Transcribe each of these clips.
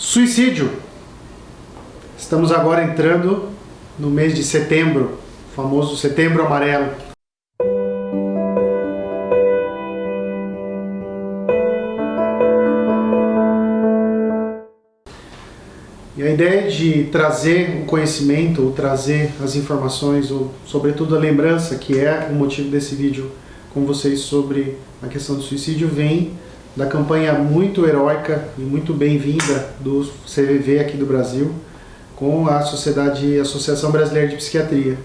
Suicídio. Estamos agora entrando no mês de setembro, o famoso setembro amarelo. E a ideia de trazer o conhecimento, ou trazer as informações, ou sobretudo a lembrança, que é o motivo desse vídeo com vocês sobre a questão do suicídio, vem da campanha muito heróica e muito bem-vinda do CVV aqui do Brasil com a Sociedade Associação Brasileira de Psiquiatria.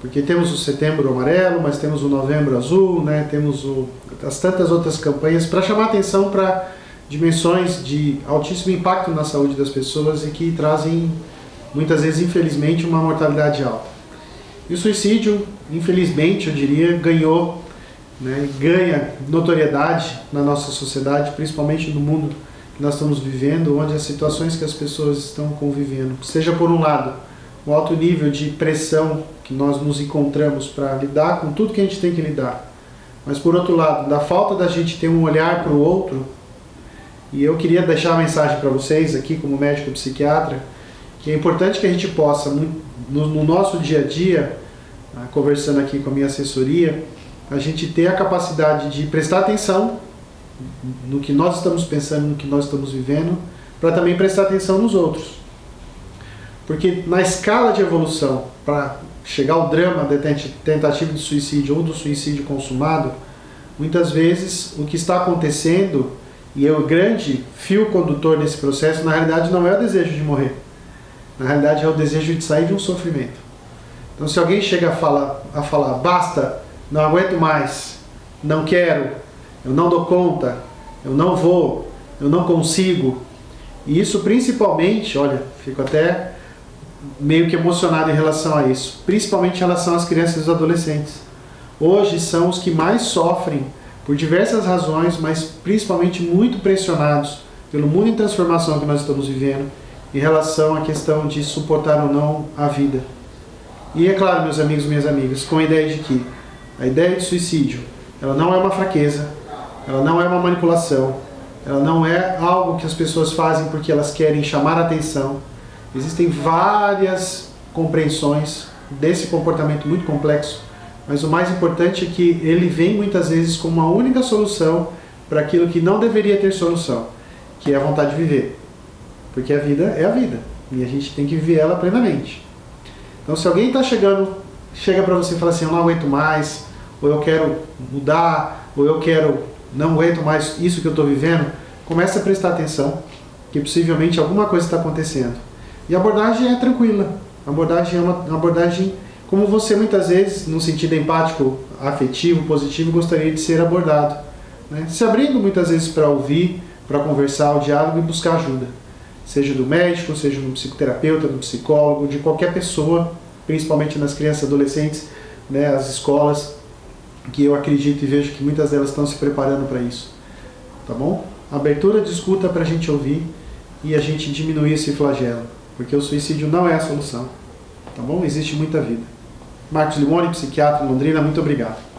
Porque temos o Setembro Amarelo, mas temos o Novembro Azul, né? temos o, as tantas outras campanhas para chamar atenção para dimensões de altíssimo impacto na saúde das pessoas e que trazem, muitas vezes, infelizmente, uma mortalidade alta. E o suicídio, infelizmente, eu diria, ganhou né, ganha notoriedade na nossa sociedade, principalmente no mundo que nós estamos vivendo, onde as situações que as pessoas estão convivendo, seja por um lado, o alto nível de pressão que nós nos encontramos para lidar com tudo que a gente tem que lidar, mas por outro lado, da falta da gente ter um olhar para o outro, e eu queria deixar a mensagem para vocês aqui como médico psiquiatra, que é importante que a gente possa, no, no nosso dia a dia, ah, conversando aqui com a minha assessoria, a gente ter a capacidade de prestar atenção no que nós estamos pensando, no que nós estamos vivendo, para também prestar atenção nos outros. Porque na escala de evolução, para chegar ao drama da tentativa de suicídio ou do suicídio consumado, muitas vezes o que está acontecendo, e é o grande fio condutor desse processo, na realidade não é o desejo de morrer. Na realidade é o desejo de sair de um sofrimento. Então se alguém chega a falar, a falar basta, não aguento mais, não quero, eu não dou conta, eu não vou, eu não consigo. E isso principalmente, olha, fico até meio que emocionado em relação a isso, principalmente em relação às crianças e os adolescentes. Hoje são os que mais sofrem por diversas razões, mas principalmente muito pressionados pelo mundo em transformação que nós estamos vivendo em relação à questão de suportar ou não a vida. E é claro, meus amigos e minhas amigas, com a ideia de que a ideia de suicídio, ela não é uma fraqueza, ela não é uma manipulação, ela não é algo que as pessoas fazem porque elas querem chamar atenção. Existem várias compreensões desse comportamento muito complexo, mas o mais importante é que ele vem muitas vezes como uma única solução para aquilo que não deveria ter solução, que é a vontade de viver. Porque a vida é a vida, e a gente tem que viver ela plenamente. Então se alguém está chegando chega para você e fala assim, eu não aguento mais, ou eu quero mudar, ou eu quero, não aguento mais isso que eu estou vivendo, comece a prestar atenção, que possivelmente alguma coisa está acontecendo. E a abordagem é tranquila, a abordagem é uma, abordagem como você muitas vezes, no sentido empático, afetivo, positivo, gostaria de ser abordado. Né? Se abrindo muitas vezes para ouvir, para conversar, o diálogo e buscar ajuda. Seja do médico, seja do psicoterapeuta, do psicólogo, de qualquer pessoa principalmente nas crianças e adolescentes, né, as escolas, que eu acredito e vejo que muitas delas estão se preparando para isso. Tá bom? Abertura de escuta para a gente ouvir e a gente diminuir esse flagelo, porque o suicídio não é a solução. Tá bom? Existe muita vida. Marcos Limone, psiquiatra em Londrina, muito obrigado.